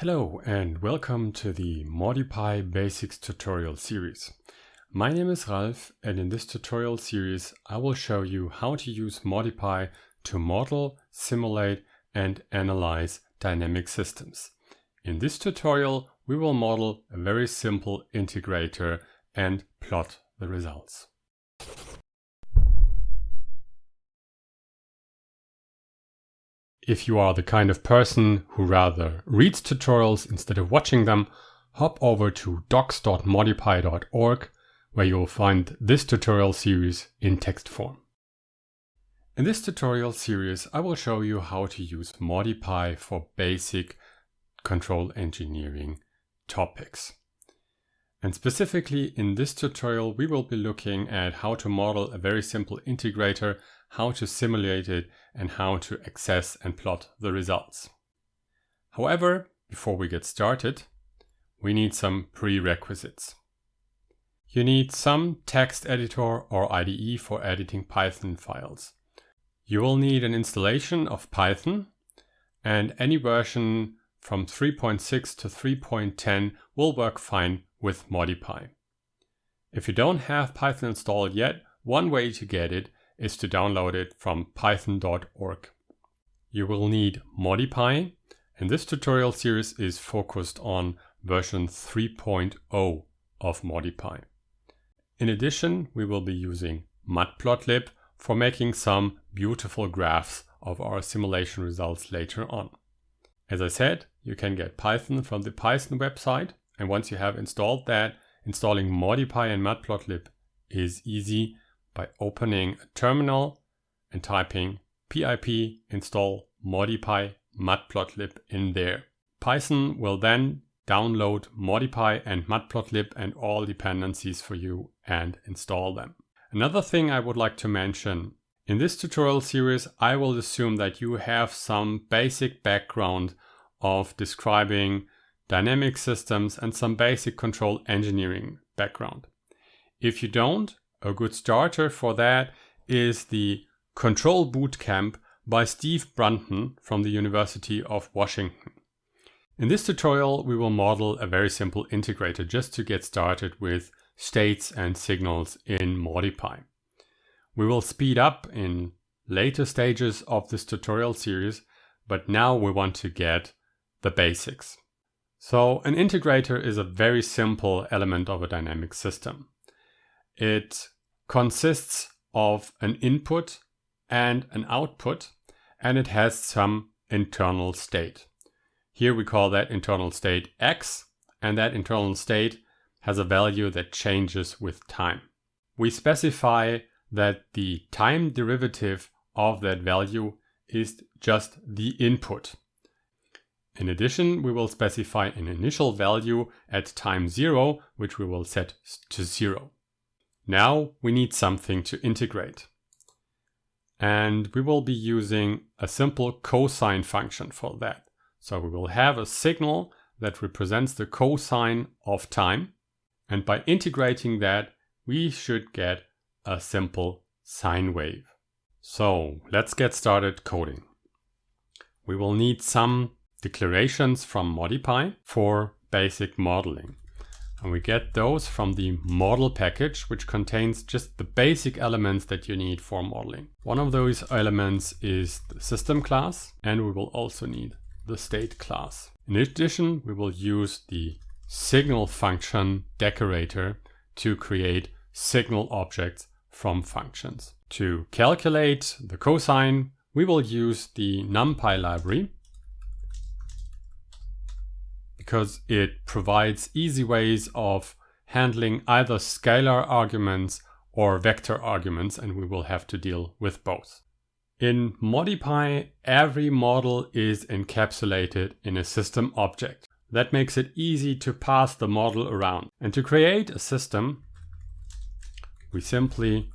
Hello and welcome to the Modipy Basics tutorial series. My name is Ralf and in this tutorial series I will show you how to use Modipy to model, simulate and analyze dynamic systems. In this tutorial we will model a very simple integrator and plot the results. If you are the kind of person who rather reads tutorials instead of watching them, hop over to docs.modipy.org where you will find this tutorial series in text form. In this tutorial series, I will show you how to use Modipy for basic control engineering topics. And specifically in this tutorial, we will be looking at how to model a very simple integrator how to simulate it, and how to access and plot the results. However, before we get started, we need some prerequisites. You need some text editor or IDE for editing Python files. You will need an installation of Python and any version from 3.6 to 3.10 will work fine with Modipy. If you don't have Python installed yet, one way to get it is to download it from python.org. You will need Modipy, and this tutorial series is focused on version 3.0 of Modipy. In addition, we will be using Matplotlib for making some beautiful graphs of our simulation results later on. As I said, you can get Python from the Python website, and once you have installed that, installing Modipy and Matplotlib is easy by opening a terminal and typing pip install modipy matplotlib in there. Python will then download modipy and matplotlib and all dependencies for you and install them. Another thing I would like to mention, in this tutorial series I will assume that you have some basic background of describing dynamic systems and some basic control engineering background. If you don't, a good starter for that is the Control Bootcamp by Steve Brunton from the University of Washington. In this tutorial, we will model a very simple integrator just to get started with states and signals in Modipy. We will speed up in later stages of this tutorial series, but now we want to get the basics. So an integrator is a very simple element of a dynamic system. It consists of an input and an output, and it has some internal state. Here we call that internal state x, and that internal state has a value that changes with time. We specify that the time derivative of that value is just the input. In addition, we will specify an initial value at time zero, which we will set to zero. Now we need something to integrate. And we will be using a simple cosine function for that. So we will have a signal that represents the cosine of time. And by integrating that, we should get a simple sine wave. So let's get started coding. We will need some declarations from Modipy for basic modeling. And we get those from the model package, which contains just the basic elements that you need for modeling. One of those elements is the system class, and we will also need the state class. In addition, we will use the signal function decorator to create signal objects from functions. To calculate the cosine, we will use the NumPy library because it provides easy ways of handling either scalar arguments or vector arguments, and we will have to deal with both. In Modipy, every model is encapsulated in a system object. That makes it easy to pass the model around. And to create a system, we simply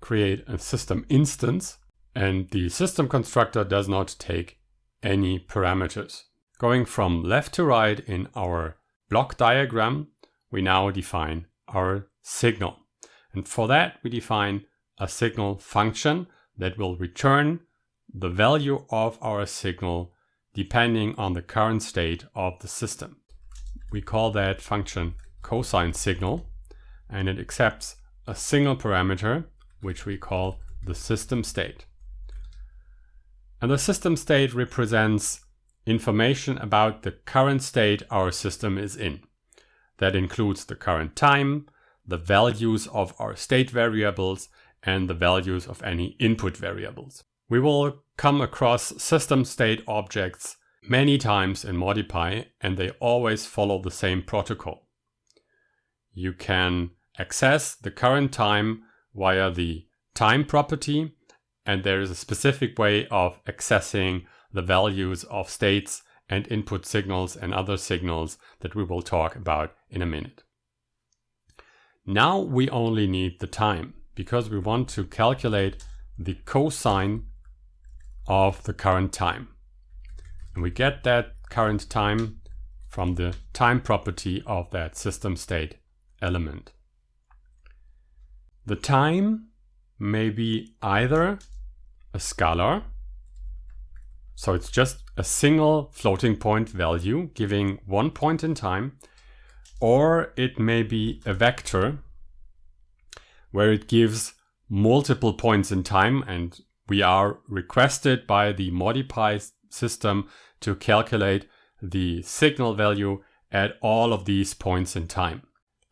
create a system instance, and the system constructor does not take any parameters. Going from left to right in our block diagram, we now define our signal. And for that, we define a signal function that will return the value of our signal depending on the current state of the system. We call that function cosine signal and it accepts a single parameter which we call the system state. And the system state represents information about the current state our system is in. That includes the current time, the values of our state variables, and the values of any input variables. We will come across system state objects many times in Modipy and they always follow the same protocol. You can access the current time via the time property and there is a specific way of accessing the values of states and input signals and other signals that we will talk about in a minute. Now we only need the time because we want to calculate the cosine of the current time. And we get that current time from the time property of that system state element. The time may be either a scalar, so it's just a single floating point value giving one point in time, or it may be a vector where it gives multiple points in time and we are requested by the Modipy system to calculate the signal value at all of these points in time.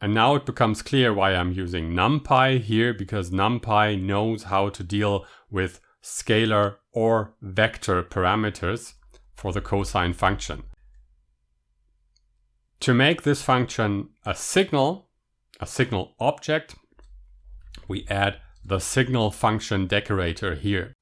And now it becomes clear why I'm using NumPy here because NumPy knows how to deal with scalar or vector parameters for the cosine function. To make this function a signal, a signal object, we add the signal function decorator here.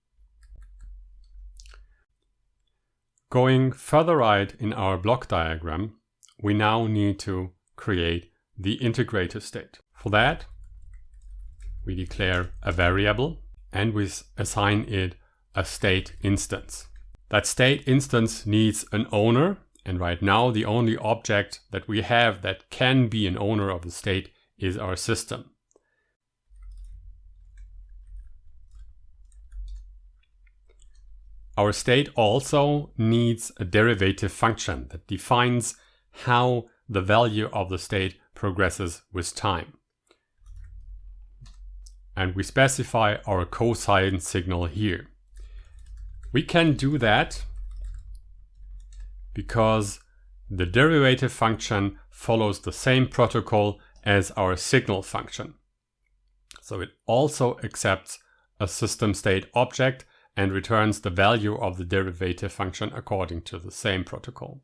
Going further right in our block diagram, we now need to create the integrator state. For that, we declare a variable and we assign it a state instance. That state instance needs an owner and right now the only object that we have that can be an owner of the state is our system. Our state also needs a derivative function that defines how the value of the state progresses with time. And we specify our cosine signal here. We can do that because the derivative function follows the same protocol as our signal function. So it also accepts a system state object and returns the value of the derivative function according to the same protocol.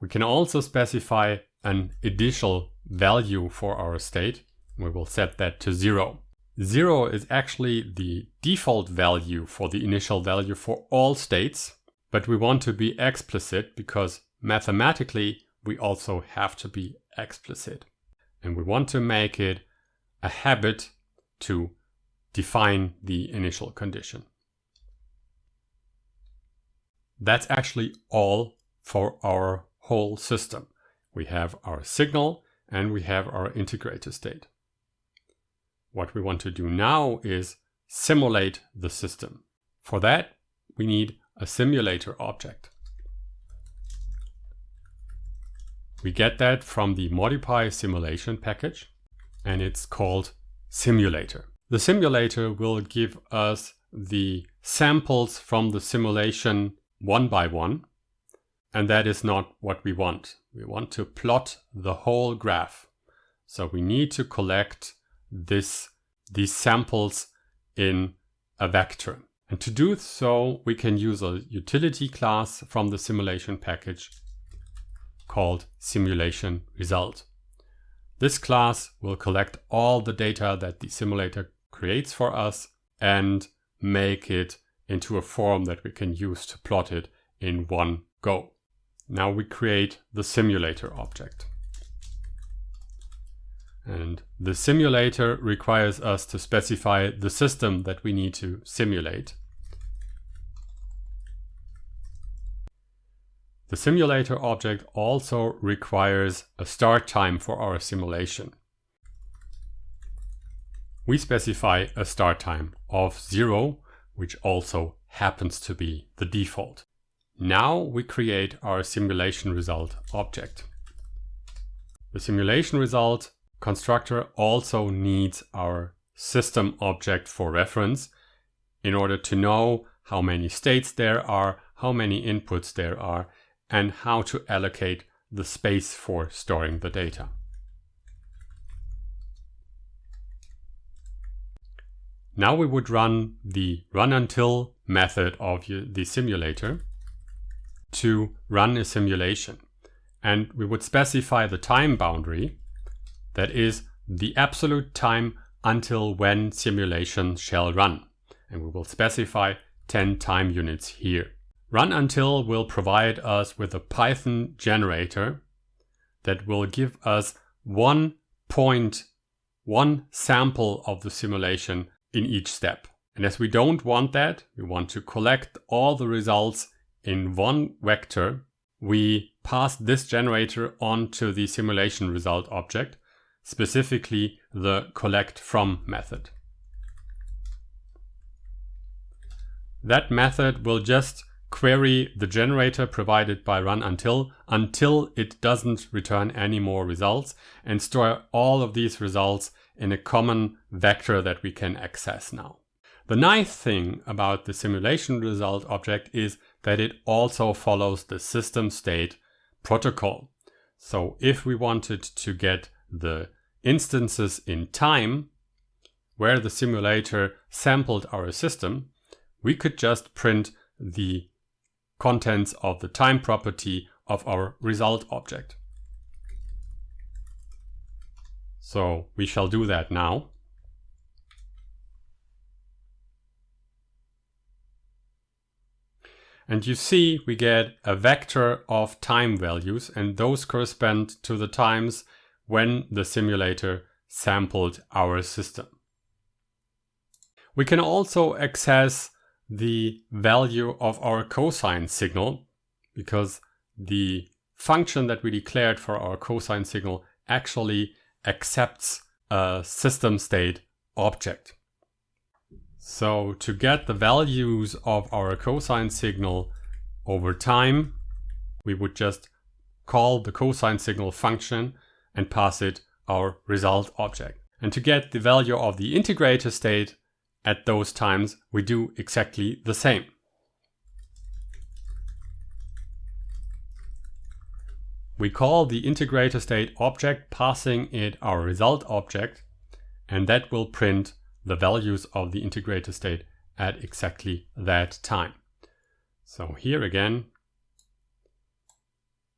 We can also specify an initial value for our state. We will set that to zero. Zero is actually the default value for the initial value for all states, but we want to be explicit because mathematically we also have to be explicit. And we want to make it a habit to define the initial condition. That's actually all for our whole system. We have our signal and we have our integrator state. What we want to do now is simulate the system. For that, we need a simulator object. We get that from the Modipy simulation package and it's called simulator. The simulator will give us the samples from the simulation one by one. And that is not what we want. We want to plot the whole graph. So we need to collect this, these samples in a vector. And to do so, we can use a utility class from the simulation package called simulation result. This class will collect all the data that the simulator creates for us and make it into a form that we can use to plot it in one go. Now we create the simulator object. And the simulator requires us to specify the system that we need to simulate. The simulator object also requires a start time for our simulation. We specify a start time of zero which also happens to be the default. Now we create our simulation result object. The simulation result constructor also needs our system object for reference in order to know how many states there are, how many inputs there are, and how to allocate the space for storing the data. Now we would run the run until method of the simulator to run a simulation. And we would specify the time boundary, that is the absolute time until when simulation shall run. And we will specify 10 time units here. Run until will provide us with a Python generator that will give us one point, one sample of the simulation in each step. And as we don't want that, we want to collect all the results in one vector, we pass this generator onto the simulation result object, specifically the collect from method. That method will just query the generator provided by run until until it doesn't return any more results and store all of these results in a common vector that we can access now. The nice thing about the simulation result object is that it also follows the system state protocol. So if we wanted to get the instances in time where the simulator sampled our system, we could just print the contents of the time property of our result object. So we shall do that now. And you see we get a vector of time values and those correspond to the times when the simulator sampled our system. We can also access the value of our cosine signal because the function that we declared for our cosine signal actually accepts a system state object. So to get the values of our cosine signal over time, we would just call the cosine signal function and pass it our result object. And to get the value of the integrator state at those times, we do exactly the same. We call the integrator state object passing it our result object and that will print the values of the integrator state at exactly that time. So here again,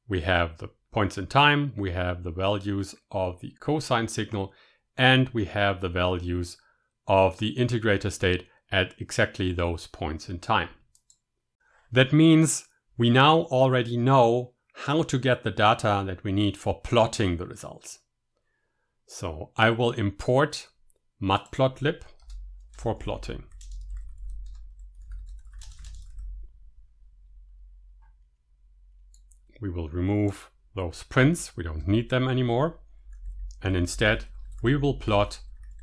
we have the points in time, we have the values of the cosine signal, and we have the values of the integrator state at exactly those points in time. That means we now already know how to get the data that we need for plotting the results. So I will import matplotlib for plotting. We will remove those prints, we don't need them anymore. And instead, we will plot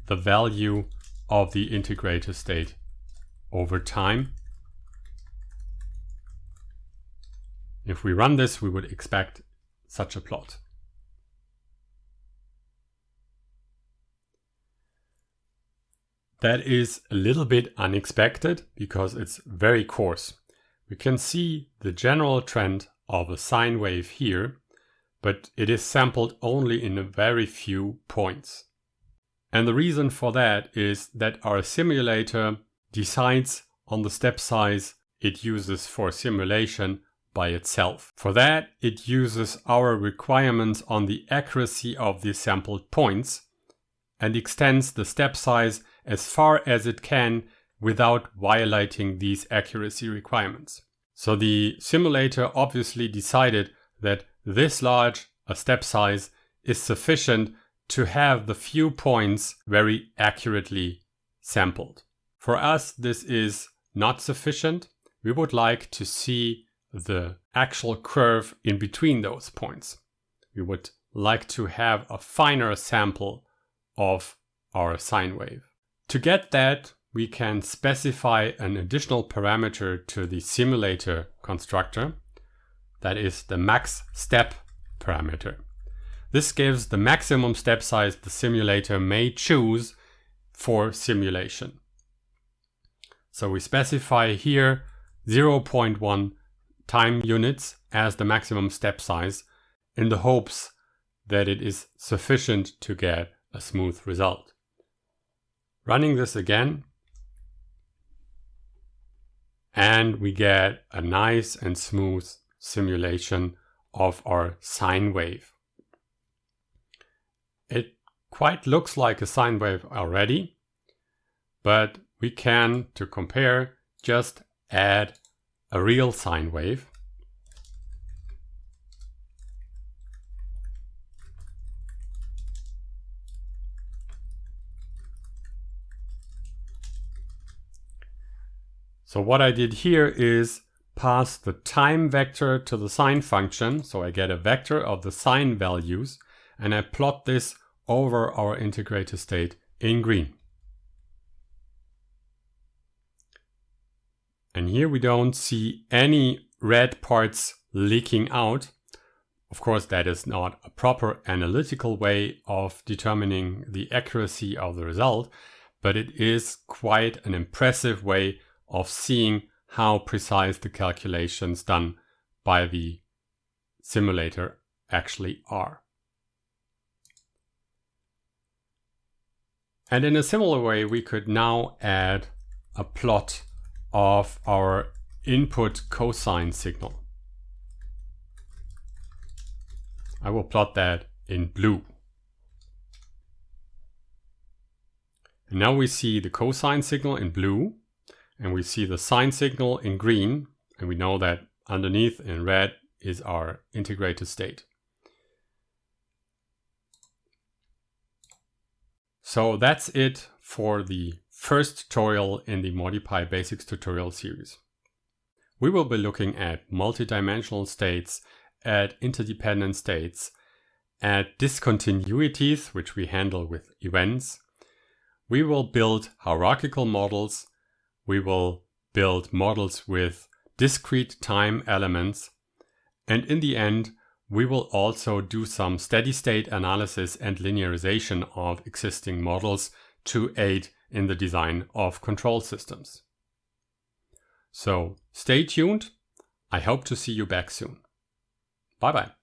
the value of the integrator state over time. If we run this, we would expect such a plot. That is a little bit unexpected because it's very coarse. We can see the general trend of a sine wave here, but it is sampled only in a very few points. And the reason for that is that our simulator decides on the step size it uses for simulation by itself. For that, it uses our requirements on the accuracy of the sampled points and extends the step size as far as it can without violating these accuracy requirements. So the simulator obviously decided that this large a step size is sufficient to have the few points very accurately sampled. For us, this is not sufficient. We would like to see the actual curve in between those points. We would like to have a finer sample of our sine wave. To get that, we can specify an additional parameter to the simulator constructor. That is the max step parameter. This gives the maximum step size the simulator may choose for simulation. So we specify here 0.1 time units as the maximum step size in the hopes that it is sufficient to get a smooth result. Running this again, and we get a nice and smooth simulation of our sine wave. It quite looks like a sine wave already, but we can, to compare, just add a real sine wave. So what I did here is pass the time vector to the sine function. So I get a vector of the sine values and I plot this over our integrator state in green. And here we don't see any red parts leaking out. Of course, that is not a proper analytical way of determining the accuracy of the result, but it is quite an impressive way of seeing how precise the calculations done by the simulator actually are. And in a similar way, we could now add a plot of our input cosine signal. I will plot that in blue. And now we see the cosine signal in blue and we see the sine signal in green and we know that underneath in red is our integrated state. So that's it for the first tutorial in the ModiPy Basics tutorial series. We will be looking at multidimensional states, at interdependent states, at discontinuities, which we handle with events. We will build hierarchical models we will build models with discrete time elements. And in the end, we will also do some steady state analysis and linearization of existing models to aid in the design of control systems. So stay tuned. I hope to see you back soon. Bye bye.